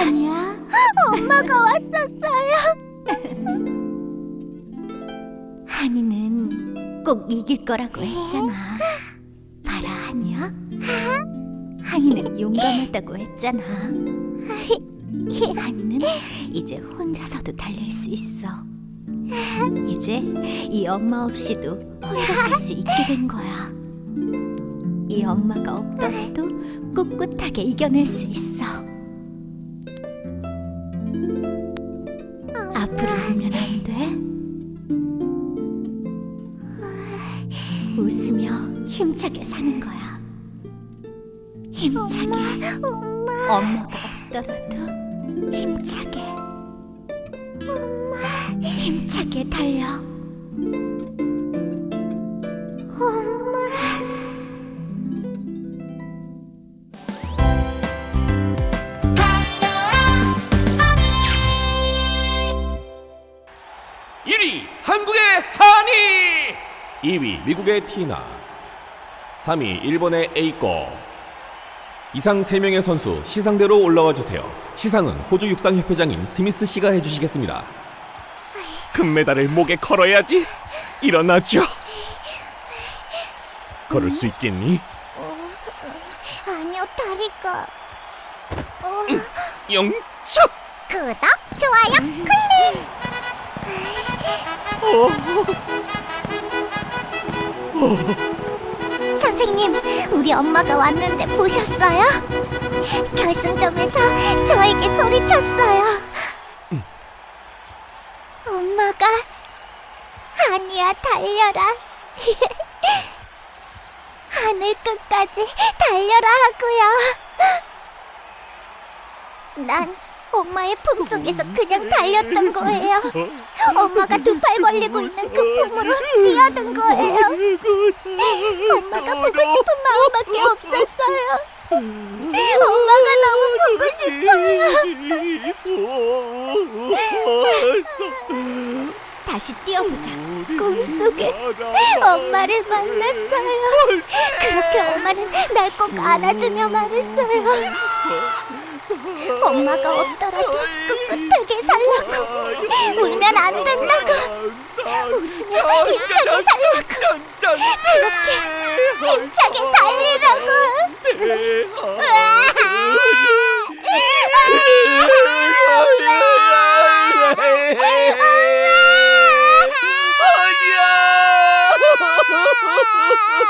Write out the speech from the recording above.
아니야. 엄마가 왔었어요. 한이는 꼭 이길 거라고 했잖아. 봐라, 한이야. 한이는 용감하다고 했잖아. 한이는 이제 혼자서도 달릴 수 있어. 이제 이 엄마 없이도 혼자 살 수 있게 된 거야. 이 엄마가 없더라도 꿋꿋하게 이겨낼 수 있어. 울면 안 돼. 웃으며 힘차게 사는 거야. 힘차게. 엄마, 엄마가 없더라도 힘차게. 엄마, 힘차게 달려. 1위 한국의 한이. 2위 미국의 티나. 3위 일본의 에이코. 이상 3명의 선수 시상대로 올라와 주세요. 시상은 호주 육상협회장인 스미스 씨가 해주시겠습니다. 금메달을 목에 걸어야지. 일어나죠. 걸을 수 있겠니? 아니요, 다리가. 영차 구독, 좋아요, 클릭. 선생님, 우리 엄마가 왔는데 보셨어요? 결승점에서 저에게 소리쳤어요. 엄마가 아니야 달려라. 하늘 끝까지 달려라 하고요. 난 엄마의 품속에서 그냥 달렸던 거예요. 엄마가 두 팔 벌리고 있는 그 품으로 뛰어든 거예요. 엄마가 보고 싶은 마음밖에 없었어요. 엄마가 너무 보고 싶어요. 다시 뛰어보자. 꿈속에 엄마를 만났어요. 그렇게 엄마는 날 꼭 안아주며 말했어요. 엄마가 없더라도 꿋꿋하게 살라고. 울면 안 된다고. 웃으며 힘차게 살라고. 그렇게 힘차게 달리라고. 엄마 엄마